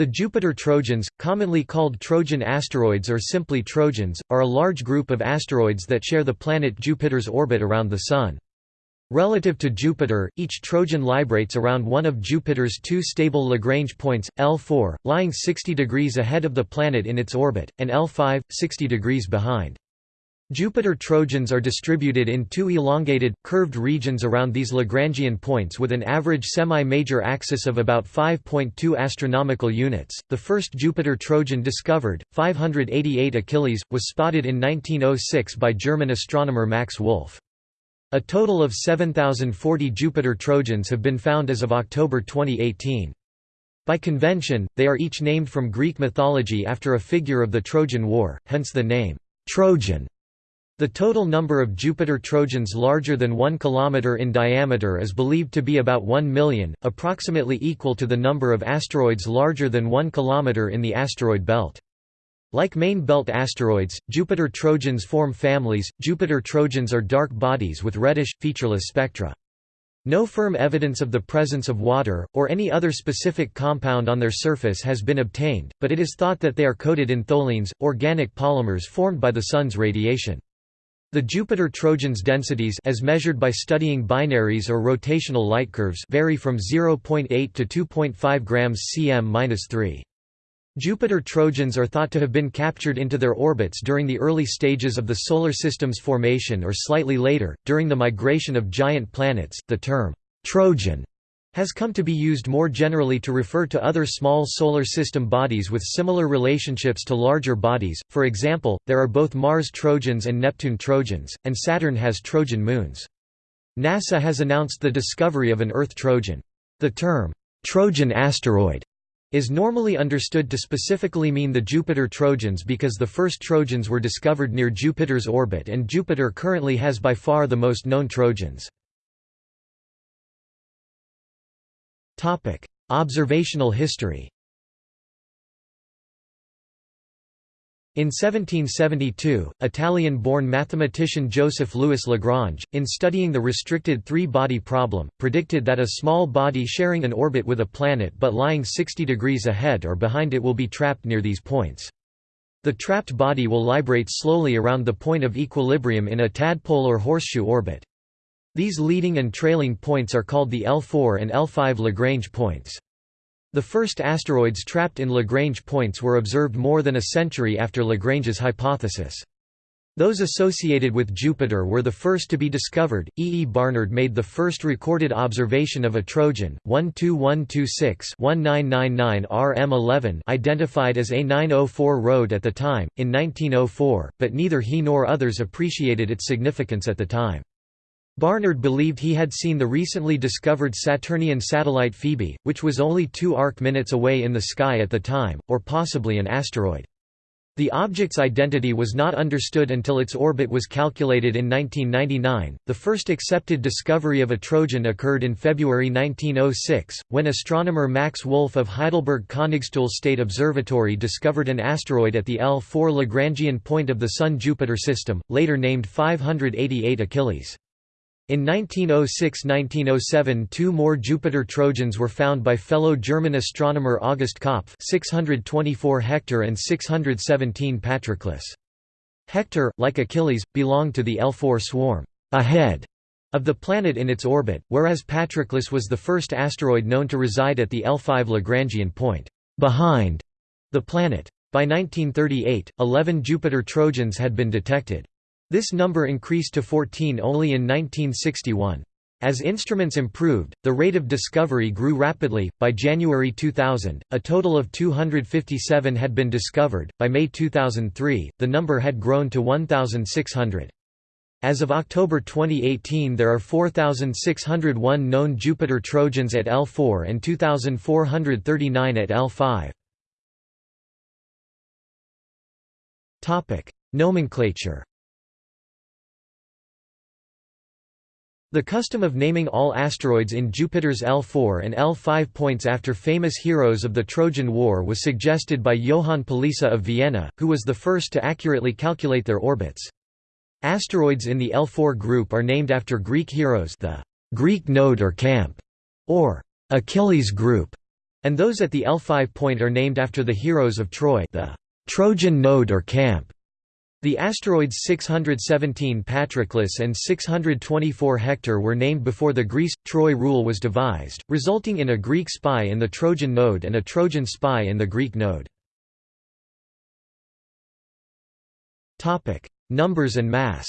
The Jupiter Trojans, commonly called Trojan asteroids or simply Trojans, are a large group of asteroids that share the planet Jupiter's orbit around the Sun. Relative to Jupiter, each Trojan librates around one of Jupiter's two stable Lagrange points, L4, lying 60 degrees ahead of the planet in its orbit, and L5, 60 degrees behind. Jupiter Trojans are distributed in two elongated, curved regions around these Lagrangian points with an average semi-major axis of about 5.2 astronomical units. The first Jupiter Trojan discovered, 588 Achilles, was spotted in 1906 by German astronomer Max Wolf. A total of 7,040 Jupiter Trojans have been found as of October 2018. By convention, they are each named from Greek mythology after a figure of the Trojan War, hence the name, Trojan. The total number of Jupiter Trojans larger than 1 km in diameter is believed to be about 1 million, approximately equal to the number of asteroids larger than 1 km in the asteroid belt. Like main belt asteroids, Jupiter Trojans form families. Jupiter Trojans are dark bodies with reddish, featureless spectra. No firm evidence of the presence of water, or any other specific compound on their surface has been obtained, but it is thought that they are coated in tholins, organic polymers formed by the Sun's radiation. The Jupiter Trojans densities as measured by studying binaries or rotational light curves vary from 0.8 to 2.5 grams cm-3. Jupiter Trojans are thought to have been captured into their orbits during the early stages of the Solar System's formation or slightly later, during the migration of giant planets. The term, Trojan, has come to be used more generally to refer to other small Solar System bodies with similar relationships to larger bodies, for example, there are both Mars Trojans and Neptune Trojans, and Saturn has Trojan moons. NASA has announced the discovery of an Earth Trojan. The term, Trojan asteroid, is normally understood to specifically mean the Jupiter Trojans because the first Trojans were discovered near Jupiter's orbit and Jupiter currently has by far the most known Trojans. Observational history In 1772, Italian-born mathematician Joseph Louis Lagrange, in studying the restricted three-body problem, predicted that a small body sharing an orbit with a planet but lying 60 degrees ahead or behind it will be trapped near these points. The trapped body will librate slowly around the point of equilibrium in a tadpole or horseshoe orbit. These leading and trailing points are called the L4 and L5 Lagrange points. The first asteroids trapped in Lagrange points were observed more than a century after Lagrange's hypothesis. Those associated with Jupiter were the first to be discovered. E. E. Barnard made the first recorded observation of a Trojan, 12126-1999 RM11 identified as A904 Rhode at the time, in 1904, but neither he nor others appreciated its significance at the time. Barnard believed he had seen the recently discovered Saturnian satellite Phoebe, which was only two arc-minutes away in the sky at the time, or possibly an asteroid. The object's identity was not understood until its orbit was calculated in 1999. The first accepted discovery of a Trojan occurred in February 1906, when astronomer Max Wolf of Heidelberg Königstuhl State Observatory discovered an asteroid at the L4 Lagrangian point of the Sun-Jupiter system, later named 588 Achilles. In 1906–1907 two more Jupiter Trojans were found by fellow German astronomer August Kopff 624 Hector and 617 Patroclus. Hector, like Achilles, belonged to the L4 swarm ahead of the planet in its orbit, whereas Patroclus was the first asteroid known to reside at the L5 Lagrangian point behind the planet. By 1938, 11 Jupiter Trojans had been detected. This number increased to 14 only in 1961. As instruments improved, the rate of discovery grew rapidly. By January 2000, a total of 257 had been discovered. By May 2003, the number had grown to 1,600. As of October 2018, there are 4,601 known Jupiter Trojans at L4 and 2,439 at L5. Topic: Nomenclature. The custom of naming all asteroids in Jupiter's L4 and L5 points after famous heroes of the Trojan War was suggested by Johann Palisa of Vienna, who was the first to accurately calculate their orbits. Asteroids in the L4 group are named after Greek heroes the Greek node or camp, or Achilles group, and those at the L5 point are named after the heroes of Troy the Trojan node or camp. The asteroids 617 Patroclus and 624 Hector were named before the Greece-Troy rule was devised, resulting in a Greek spy in the Trojan node and a Trojan spy in the Greek node. Numbers and mass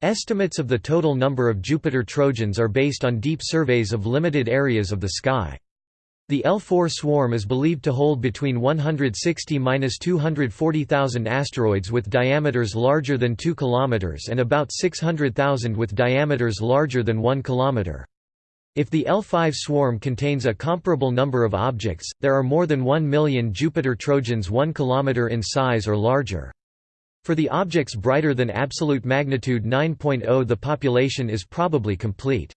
Estimates of the total number of Jupiter Trojans are based on deep surveys of limited areas of the sky. The L4 swarm is believed to hold between 160–240,000 asteroids with diameters larger than 2 km and about 600,000 with diameters larger than 1 km. If the L5 swarm contains a comparable number of objects, there are more than 1 million Jupiter Trojans 1 km in size or larger. For the objects brighter than absolute magnitude 9.0 the population is probably complete.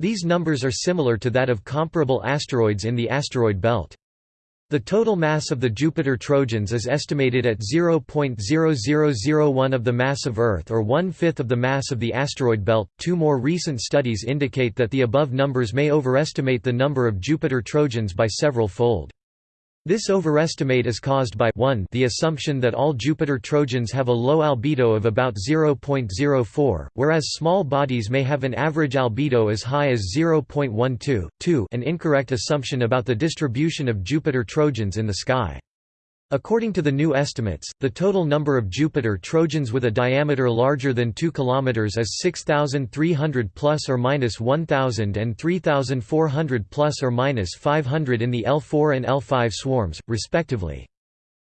These numbers are similar to that of comparable asteroids in the asteroid belt. The total mass of the Jupiter Trojans is estimated at 0.0001 of the mass of Earth or one-fifth of the mass of the asteroid belt. Two more recent studies indicate that the above numbers may overestimate the number of Jupiter Trojans by several fold. This overestimate is caused by 1 the assumption that all Jupiter Trojans have a low albedo of about 0.04, whereas small bodies may have an average albedo as high as 0.12, 2 an incorrect assumption about the distribution of Jupiter Trojans in the sky. According to the new estimates, the total number of Jupiter Trojans with a diameter larger than 2 km is 6,300 plus or minus 1,000 and 3,400 plus or minus 500 in the L4 and L5 swarms, respectively.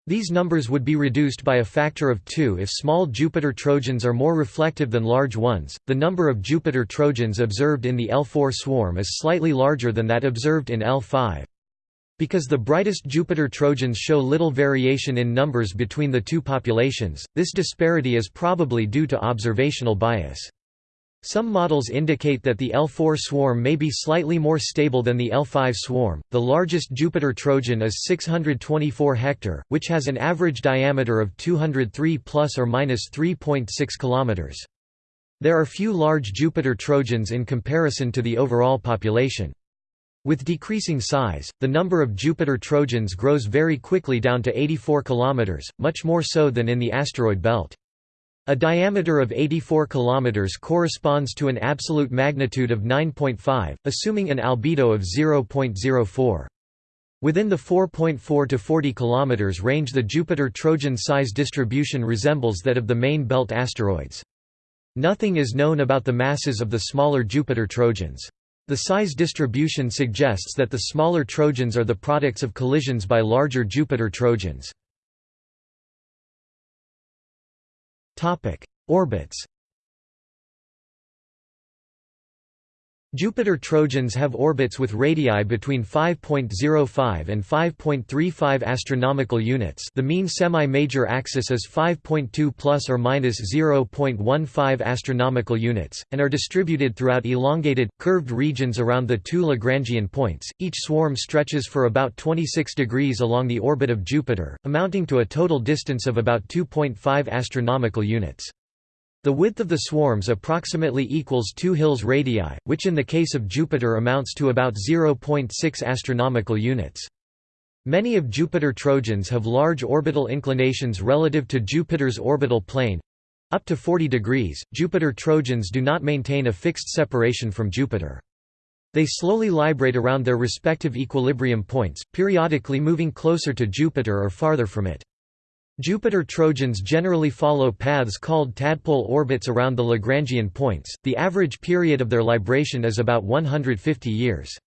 These numbers would be reduced by a factor of 2 if small Jupiter Trojans are more reflective than large ones. The number of Jupiter Trojans observed in the L4 swarm is slightly larger than that observed in L5. Because the brightest Jupiter Trojans show little variation in numbers between the two populations, this disparity is probably due to observational bias. Some models indicate that the L4 swarm may be slightly more stable than the L5 swarm. The largest Jupiter Trojan is 624 hector, which has an average diameter of 203 plus or minus 3.6 kilometers. There are few large Jupiter Trojans in comparison to the overall population. With decreasing size, the number of Jupiter Trojans grows very quickly down to 84 km, much more so than in the asteroid belt. A diameter of 84 km corresponds to an absolute magnitude of 9.5, assuming an albedo of 0.04. Within the 4.4 to 40 km range the Jupiter Trojan size distribution resembles that of the main belt asteroids. Nothing is known about the masses of the smaller Jupiter Trojans. The size distribution suggests that the smaller Trojans are the products of collisions by larger Jupiter Trojans. Orbits Jupiter Trojans have orbits with radii between 5.05 and 5.35 astronomical units. The mean semi-major axis is 5.2 plus or minus 0.15 astronomical units and are distributed throughout elongated curved regions around the two Lagrangian points. Each swarm stretches for about 26 degrees along the orbit of Jupiter, amounting to a total distance of about 2.5 astronomical units. The width of the swarms approximately equals 2 Hills radii, which in the case of Jupiter amounts to about 0.6 astronomical units. Many of Jupiter Trojans have large orbital inclinations relative to Jupiter's orbital plane. Up to 40 degrees, Jupiter Trojans do not maintain a fixed separation from Jupiter. They slowly librate around their respective equilibrium points, periodically moving closer to Jupiter or farther from it. Jupiter Trojans generally follow paths called tadpole orbits around the Lagrangian points. The average period of their libration is about 150 years.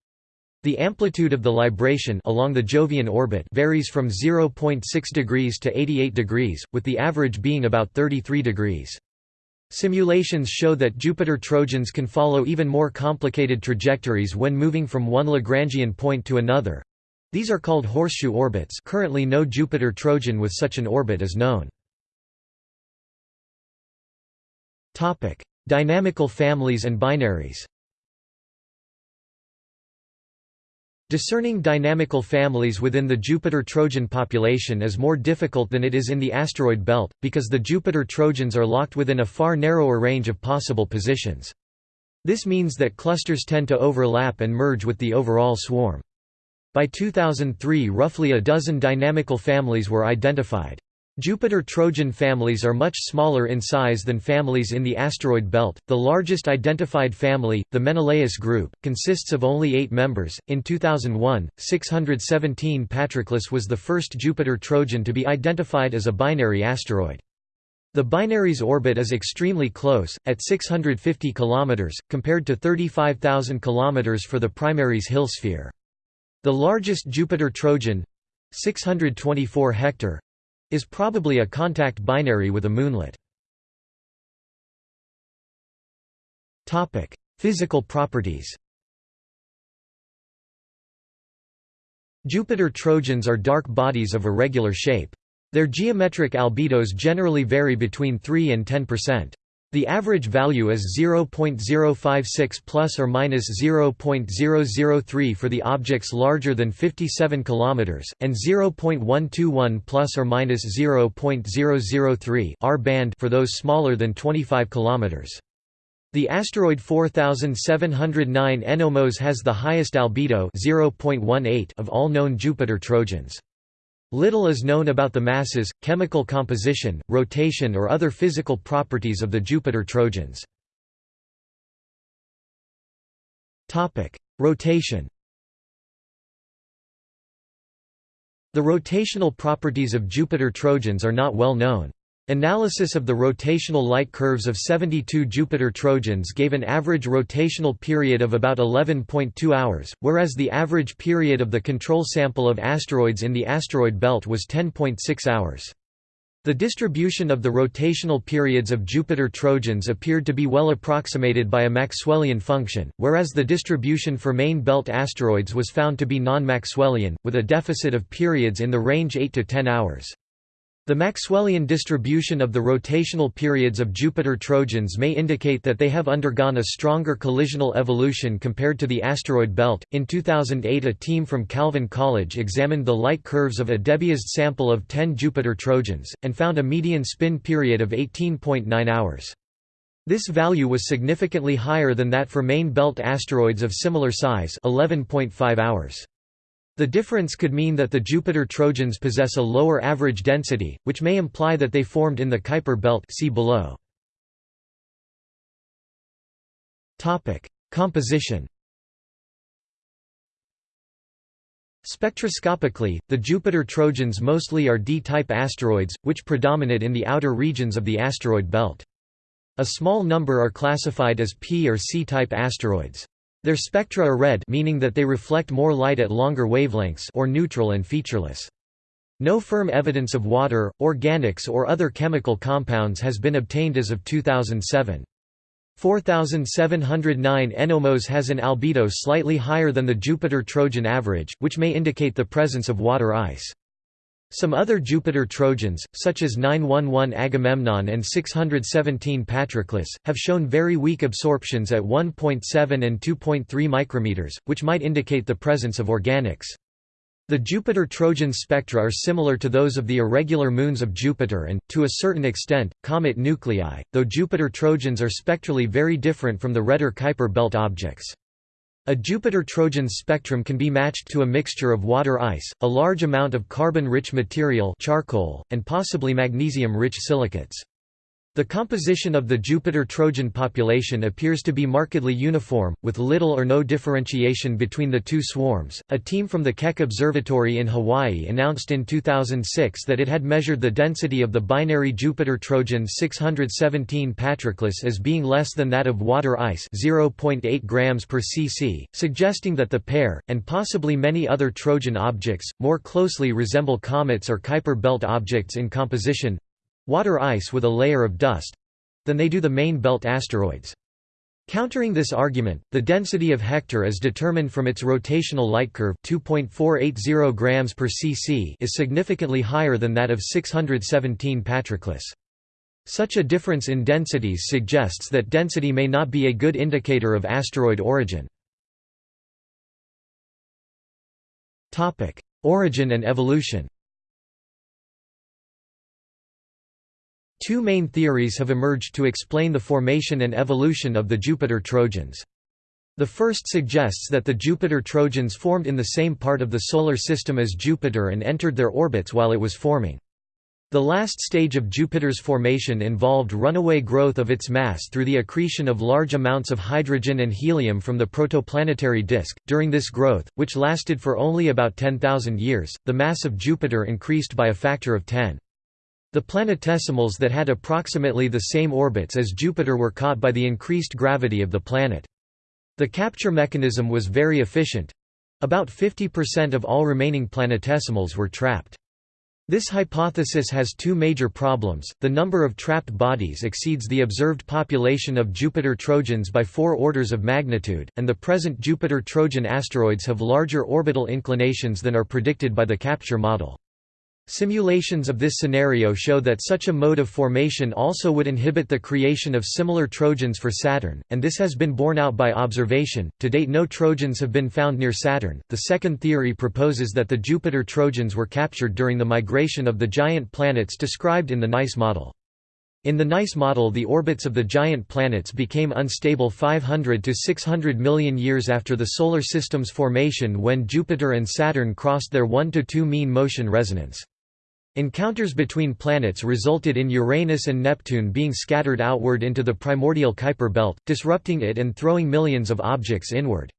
The amplitude of the libration along the Jovian orbit varies from 0.6 degrees to 88 degrees, with the average being about 33 degrees. Simulations show that Jupiter Trojans can follow even more complicated trajectories when moving from one Lagrangian point to another, these are called horseshoe orbits currently no Jupiter Trojan with such an orbit is known. Dynamical families and binaries Discerning dynamical families within the Jupiter Trojan population is more difficult than it is in the asteroid belt, because the Jupiter Trojans are locked within a far narrower range of possible positions. This means that clusters tend to overlap and merge with the overall swarm. By 2003 roughly a dozen dynamical families were identified. Jupiter-Trojan families are much smaller in size than families in the asteroid belt. The largest identified family, the Menelaus group, consists of only 8 members. In 2001, 617 Patroclus was the first Jupiter-Trojan to be identified as a binary asteroid. The binary's orbit is extremely close, at 650 km, compared to 35,000 km for the primary's Hill sphere. The largest Jupiter-Trojan 624 Hector is probably a contact binary with a moonlet. Physical properties Jupiter Trojans are dark bodies of irregular shape. Their geometric albedos generally vary between 3 and 10%. The average value is 0.056 plus or minus 0.003 for the objects larger than 57 km, and 0.121 plus or minus 0.003 R band for those smaller than 25 km. The asteroid 4709 Ennomos has the highest albedo 0.18 of all known Jupiter Trojans. Little is known about the masses, chemical composition, rotation or other physical properties of the Jupiter Trojans. Rotation The rotational properties of Jupiter Trojans are not well known. Analysis of the rotational light curves of 72 Jupiter Trojans gave an average rotational period of about 11.2 hours, whereas the average period of the control sample of asteroids in the asteroid belt was 10.6 hours. The distribution of the rotational periods of Jupiter Trojans appeared to be well approximated by a Maxwellian function, whereas the distribution for main belt asteroids was found to be non-Maxwellian, with a deficit of periods in the range 8 to 10 hours. The Maxwellian distribution of the rotational periods of Jupiter Trojans may indicate that they have undergone a stronger collisional evolution compared to the asteroid belt. In 2008, a team from Calvin College examined the light curves of a Debiased sample of 10 Jupiter Trojans, and found a median spin period of 18.9 hours. This value was significantly higher than that for main belt asteroids of similar size 11.5 hours. The difference could mean that the Jupiter Trojans possess a lower average density, which may imply that they formed in the Kuiper belt see below. Composition Spectroscopically, the Jupiter Trojans mostly are D-type asteroids, which predominate in the outer regions of the asteroid belt. A small number are classified as P or C-type asteroids. Their spectra are red meaning that they reflect more light at longer wavelengths or neutral and featureless. No firm evidence of water, organics or other chemical compounds has been obtained as of 2007. 4709 Ennomos has an albedo slightly higher than the Jupiter Trojan average, which may indicate the presence of water ice. Some other Jupiter Trojans, such as 911 Agamemnon and 617 Patroclus, have shown very weak absorptions at 1.7 and 2.3 micrometers, which might indicate the presence of organics. The Jupiter Trojan spectra are similar to those of the irregular moons of Jupiter and, to a certain extent, comet nuclei, though Jupiter Trojans are spectrally very different from the redder Kuiper belt objects. A Jupiter-Trojan spectrum can be matched to a mixture of water ice, a large amount of carbon-rich material charcoal, and possibly magnesium-rich silicates. The composition of the Jupiter-Trojan population appears to be markedly uniform, with little or no differentiation between the two swarms. A team from the Keck Observatory in Hawaii announced in 2006 that it had measured the density of the binary Jupiter-Trojan 617 Patroclus as being less than that of water ice, 0.8 grams per cc, suggesting that the pair and possibly many other Trojan objects more closely resemble comets or Kuiper belt objects in composition, water ice with a layer of dust than they do the main belt asteroids. Countering this argument, the density of Hector is determined from its rotational light curve 2.480 grams per cc is significantly higher than that of 617 Patroclus. Such a difference in densities suggests that density may not be a good indicator of asteroid origin. Origin and evolution Two main theories have emerged to explain the formation and evolution of the Jupiter Trojans. The first suggests that the Jupiter Trojans formed in the same part of the Solar System as Jupiter and entered their orbits while it was forming. The last stage of Jupiter's formation involved runaway growth of its mass through the accretion of large amounts of hydrogen and helium from the protoplanetary disk. During this growth, which lasted for only about 10,000 years, the mass of Jupiter increased by a factor of 10. The planetesimals that had approximately the same orbits as Jupiter were caught by the increased gravity of the planet. The capture mechanism was very efficient. About 50% of all remaining planetesimals were trapped. This hypothesis has two major problems, the number of trapped bodies exceeds the observed population of Jupiter Trojans by four orders of magnitude, and the present Jupiter Trojan asteroids have larger orbital inclinations than are predicted by the capture model. Simulations of this scenario show that such a mode of formation also would inhibit the creation of similar Trojans for Saturn, and this has been borne out by observation. To date, no Trojans have been found near Saturn. The second theory proposes that the Jupiter Trojans were captured during the migration of the giant planets described in the NICE model. In the NICE model the orbits of the giant planets became unstable 500 to 600 million years after the Solar System's formation when Jupiter and Saturn crossed their 1 to 2 mean motion resonance. Encounters between planets resulted in Uranus and Neptune being scattered outward into the primordial Kuiper belt, disrupting it and throwing millions of objects inward.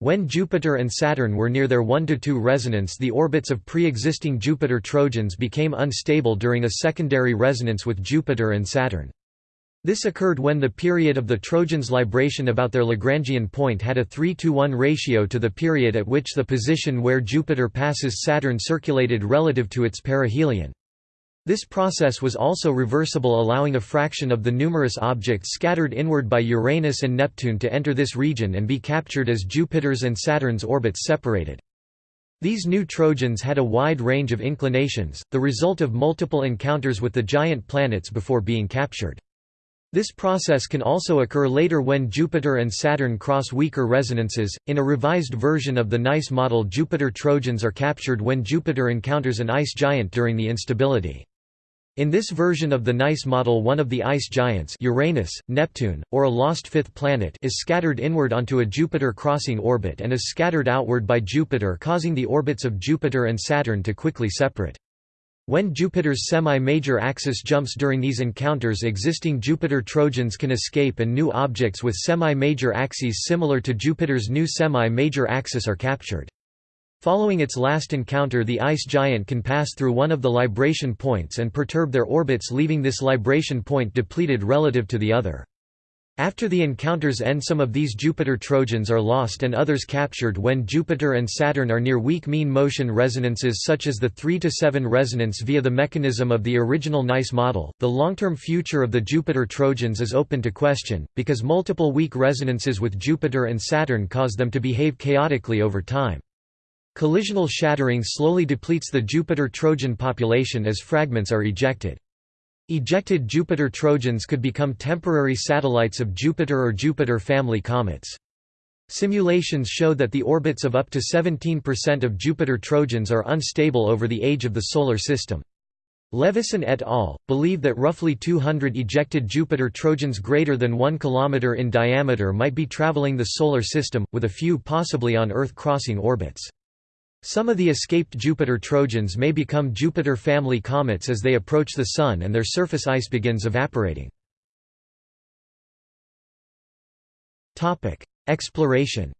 When Jupiter and Saturn were near their 1–2 resonance the orbits of pre-existing Jupiter Trojans became unstable during a secondary resonance with Jupiter and Saturn. This occurred when the period of the Trojans' libration about their Lagrangian point had a 3 to 1 ratio to the period at which the position where Jupiter passes Saturn circulated relative to its perihelion. This process was also reversible allowing a fraction of the numerous objects scattered inward by Uranus and Neptune to enter this region and be captured as Jupiter's and Saturn's orbits separated. These new Trojans had a wide range of inclinations, the result of multiple encounters with the giant planets before being captured. This process can also occur later when Jupiter and Saturn cross weaker resonances. In a revised version of the NICE model, Jupiter Trojans are captured when Jupiter encounters an ice giant during the instability. In this version of the NICE model one of the ice giants Uranus, Neptune, or a lost fifth planet is scattered inward onto a Jupiter-crossing orbit and is scattered outward by Jupiter causing the orbits of Jupiter and Saturn to quickly separate. When Jupiter's semi-major axis jumps during these encounters existing Jupiter Trojans can escape and new objects with semi-major axes similar to Jupiter's new semi-major axis are captured. Following its last encounter the ice giant can pass through one of the libration points and perturb their orbits leaving this libration point depleted relative to the other. After the encounters end some of these Jupiter Trojans are lost and others captured when Jupiter and Saturn are near weak mean motion resonances such as the 3 to 7 resonance via the mechanism of the original NICE model. The long-term future of the Jupiter Trojans is open to question because multiple weak resonances with Jupiter and Saturn cause them to behave chaotically over time. Collisional shattering slowly depletes the Jupiter Trojan population as fragments are ejected. Ejected Jupiter Trojans could become temporary satellites of Jupiter or Jupiter family comets. Simulations show that the orbits of up to 17% of Jupiter Trojans are unstable over the age of the Solar System. Levison et al. believe that roughly 200 ejected Jupiter Trojans greater than 1 km in diameter might be traveling the Solar System, with a few possibly on Earth crossing orbits. Some of the escaped Jupiter Trojans may become Jupiter family comets as they approach the Sun and their surface ice begins evaporating. Exploration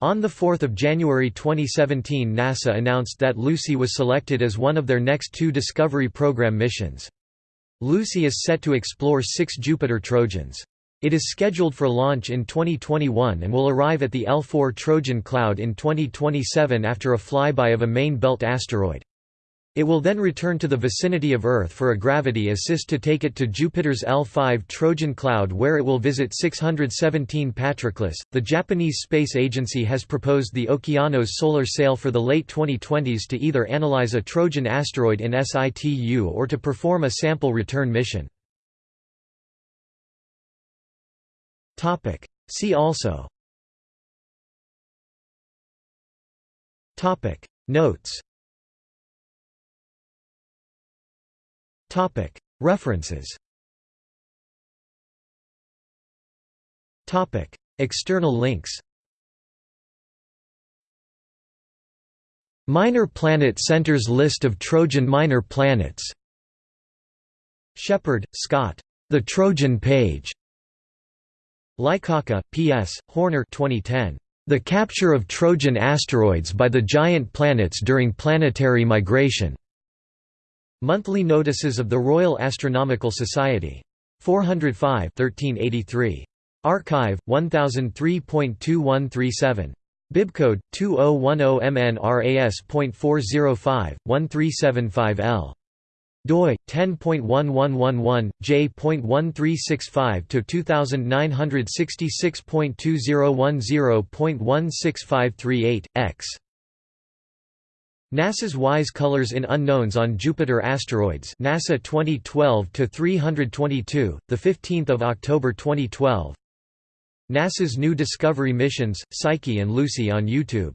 On 4 January 2017 NASA announced that Lucy was selected as one of their next two Discovery Program missions. Lucy is set to explore six Jupiter Trojans. It is scheduled for launch in 2021 and will arrive at the L4 Trojan Cloud in 2027 after a flyby of a main belt asteroid. It will then return to the vicinity of Earth for a gravity assist to take it to Jupiter's L5 Trojan Cloud where it will visit 617 Patroclus. The Japanese Space Agency has proposed the Okeanos solar sail for the late 2020s to either analyze a Trojan asteroid in situ or to perform a sample return mission. Topic. See also Topic Notes Topic. References Topic. External links Minor Planet Centers List of Trojan minor planets Sheppard, Scott. The Trojan Page. Lykawka, P.S., Horner 2010. The Capture of Trojan Asteroids by the Giant Planets During Planetary Migration. Monthly Notices of the Royal Astronomical Society. 405 1383. arXiv, 1003.2137. Bibcode 2010MNRAS.405 1375L doi 10.1111 j.1365 to 2966.2010.16538 x. NASA's WISE Colors in Unknowns on Jupiter Asteroids NASA 2012 to 322 the 15th of October 2012 NASA's new Discovery missions Psyche and Lucy on YouTube